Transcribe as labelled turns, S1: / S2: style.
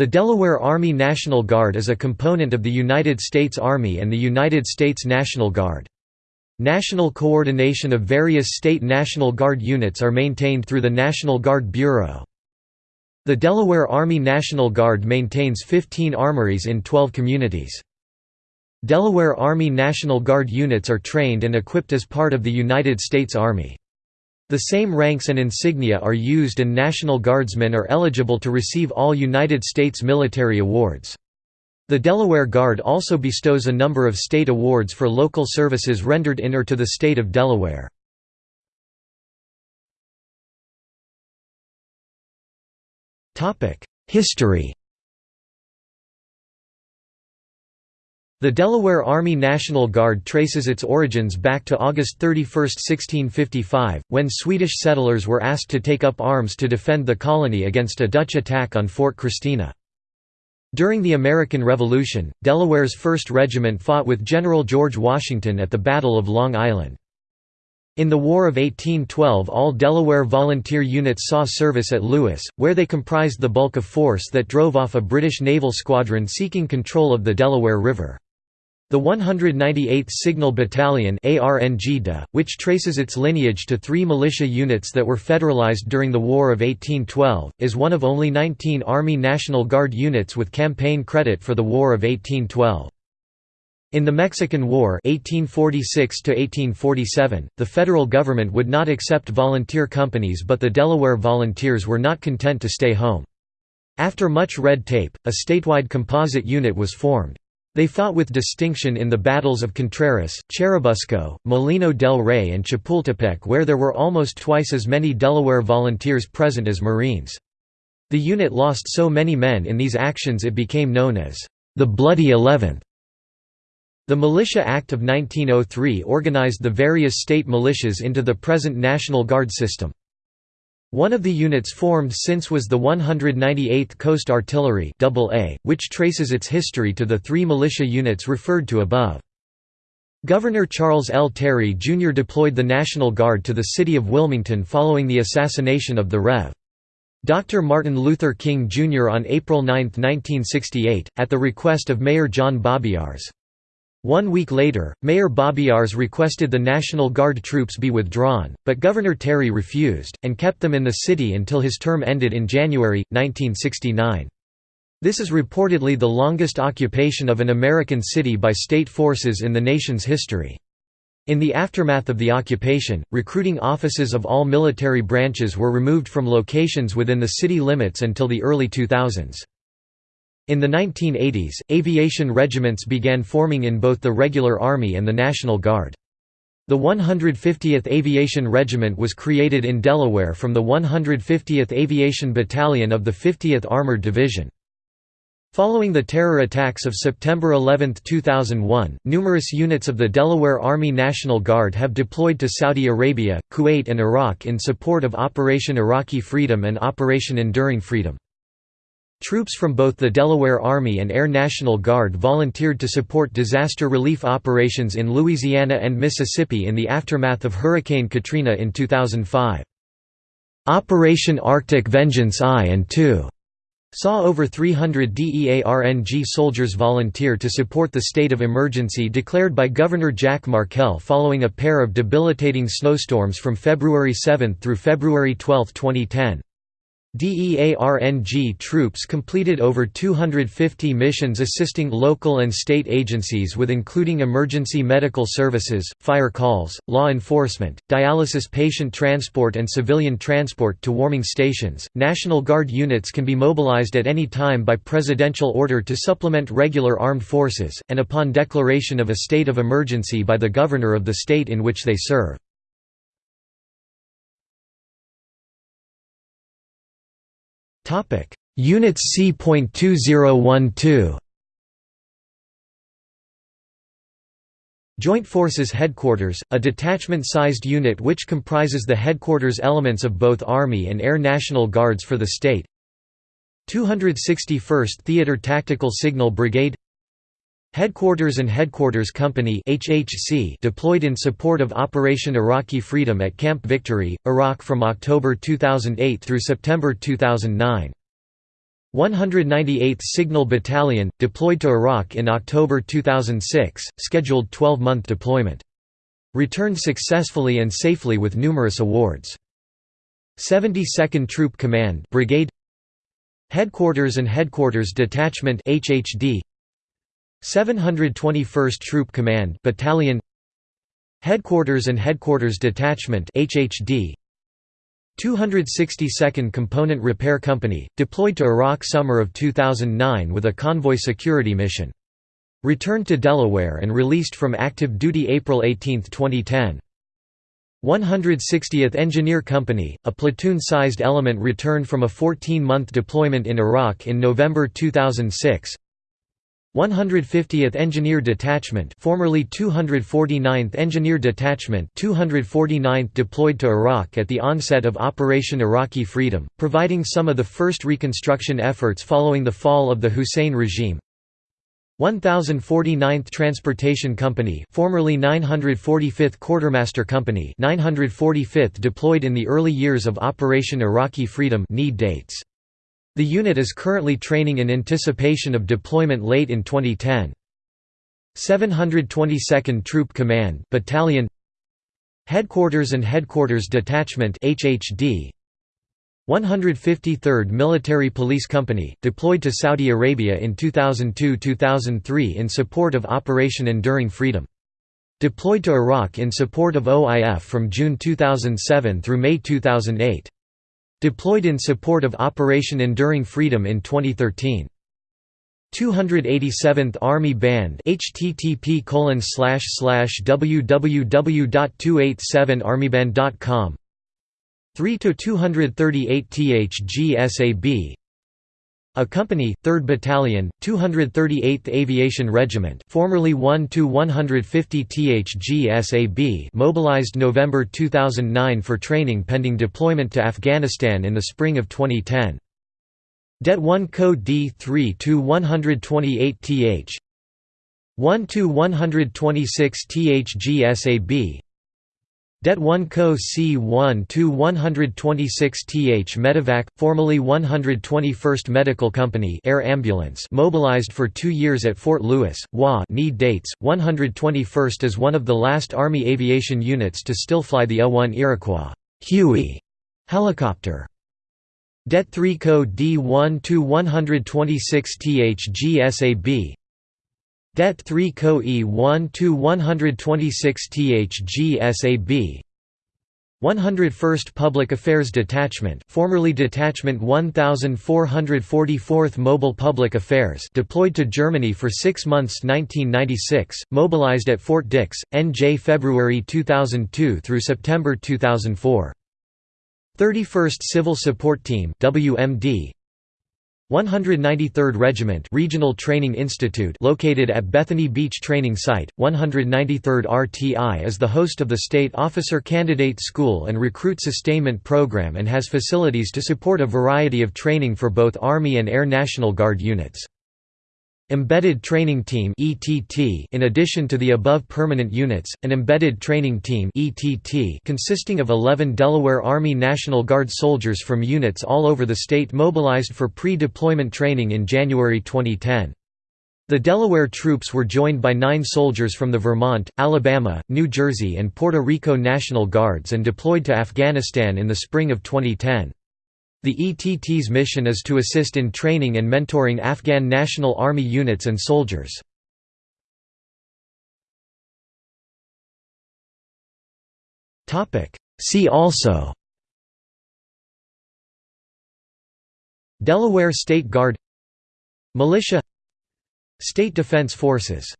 S1: The Delaware Army National Guard is a component of the United States Army and the United States National Guard. National coordination of various state National Guard units are maintained through the National Guard Bureau. The Delaware Army National Guard maintains 15 armories in 12 communities. Delaware Army National Guard units are trained and equipped as part of the United States Army. The same ranks and insignia are used and National Guardsmen are eligible to receive all United States military awards. The Delaware Guard also bestows a number of state awards for local services rendered in or to the state of Delaware. History The Delaware Army National Guard traces its origins back to August 31, 1655, when Swedish settlers were asked to take up arms to defend the colony against a Dutch attack on Fort Christina. During the American Revolution, Delaware's 1st Regiment fought with General George Washington at the Battle of Long Island. In the War of 1812 all Delaware volunteer units saw service at Lewes, where they comprised the bulk of force that drove off a British naval squadron seeking control of the Delaware River. The 198th Signal Battalion which traces its lineage to three militia units that were federalized during the War of 1812, is one of only 19 Army National Guard units with campaign credit for the War of 1812. In the Mexican War 1846 the federal government would not accept volunteer companies but the Delaware Volunteers were not content to stay home. After much red tape, a statewide composite unit was formed. They fought with distinction in the battles of Contreras, Churubusco, Molino del Rey and Chapultepec where there were almost twice as many Delaware volunteers present as Marines. The unit lost so many men in these actions it became known as the Bloody Eleventh. The Militia Act of 1903 organized the various state militias into the present National Guard system. One of the units formed since was the 198th Coast Artillery AA, which traces its history to the three militia units referred to above. Governor Charles L. Terry Jr. deployed the National Guard to the city of Wilmington following the assassination of the Rev. Dr. Martin Luther King Jr. on April 9, 1968, at the request of Mayor John Babiarz. One week later, Mayor Babiarz requested the National Guard troops be withdrawn, but Governor Terry refused, and kept them in the city until his term ended in January, 1969. This is reportedly the longest occupation of an American city by state forces in the nation's history. In the aftermath of the occupation, recruiting offices of all military branches were removed from locations within the city limits until the early 2000s. In the 1980s, aviation regiments began forming in both the regular Army and the National Guard. The 150th Aviation Regiment was created in Delaware from the 150th Aviation Battalion of the 50th Armored Division. Following the terror attacks of September 11, 2001, numerous units of the Delaware Army National Guard have deployed to Saudi Arabia, Kuwait and Iraq in support of Operation Iraqi Freedom and Operation Enduring Freedom. Troops from both the Delaware Army and Air National Guard volunteered to support disaster relief operations in Louisiana and Mississippi in the aftermath of Hurricane Katrina in 2005. Operation Arctic Vengeance I and II saw over 300 DEARNG soldiers volunteer to support the state of emergency declared by Governor Jack Markell following a pair of debilitating snowstorms from February 7 through February 12, 2010. DEARNG troops completed over 250 missions assisting local and state agencies with including emergency medical services, fire calls, law enforcement, dialysis patient transport and civilian transport to warming stations. National Guard units can be mobilized at any time by presidential order to supplement regular armed forces, and upon declaration of a state of emergency by the governor of the state in which they serve. Units C.2012 Joint Forces Headquarters, a detachment-sized unit which comprises the headquarters elements of both Army and Air National Guards for the state. 261st Theater Tactical Signal Brigade Headquarters and Headquarters Company HHC deployed in support of Operation Iraqi Freedom at Camp Victory, Iraq from October 2008 through September 2009. 198th Signal Battalion, deployed to Iraq in October 2006, scheduled 12-month deployment. Returned successfully and safely with numerous awards. 72nd Troop Command Brigade Headquarters and Headquarters Detachment HHD 721st Troop Command Battalion Headquarters and Headquarters Detachment HHD 262nd Component Repair Company, deployed to Iraq summer of 2009 with a convoy security mission. Returned to Delaware and released from active duty April 18, 2010. 160th Engineer Company, a platoon-sized element returned from a 14-month deployment in Iraq in November 2006 150th Engineer Detachment formerly 249th Engineer Detachment 249th deployed to Iraq at the onset of Operation Iraqi Freedom, providing some of the first reconstruction efforts following the fall of the Hussein regime. 1049th Transportation Company formerly 945th Quartermaster Company 945th deployed in the early years of Operation Iraqi Freedom need dates the unit is currently training in anticipation of deployment late in 2010. 722nd Troop Command Battalion Headquarters and Headquarters Detachment HHD 153rd Military Police Company, deployed to Saudi Arabia in 2002–2003 in support of Operation Enduring Freedom. Deployed to Iraq in support of OIF from June 2007 through May 2008. Deployed in support of Operation Enduring Freedom in 2013. 287th Army Band http www.287armyband.com 3 to 238 THGSAB a company, 3rd Battalion, 238th Aviation Regiment formerly 1 to 150 THG-SAB mobilized November 2009 for training pending deployment to Afghanistan in the spring of 2010. Det 1 Code D3 to 128 TH 1 to 126 THG-SAB Det 1 Co C1 to 126 Th Medevac, formerly 121st Medical Company Air Ambulance mobilized for two years at Fort Lewis, WA need dates, 121st is one of the last Army aviation units to still fly the A-1 Iroquois Huey helicopter. Det 3 Co D1 to 126 Th GSAB Det 3 Co E 1 to 126 THGSAB 101st Public Affairs Detachment formerly Detachment 1444th Mobile Public Affairs deployed to Germany for six months 1996, mobilized at Fort Dix, NJ February 2002 through September 2004. 31st Civil Support Team WMD 193rd Regiment Regional Training Institute located at Bethany Beach Training Site, 193rd RTI is the host of the State Officer Candidate School and Recruit Sustainment Program and has facilities to support a variety of training for both Army and Air National Guard units. Embedded Training Team In addition to the above permanent units, an Embedded Training Team consisting of 11 Delaware Army National Guard soldiers from units all over the state mobilized for pre-deployment training in January 2010. The Delaware troops were joined by nine soldiers from the Vermont, Alabama, New Jersey and Puerto Rico National Guards and deployed to Afghanistan in the spring of 2010. The ETT's mission is to assist in training and mentoring Afghan National Army units and soldiers. See also Delaware State Guard Militia State Defense Forces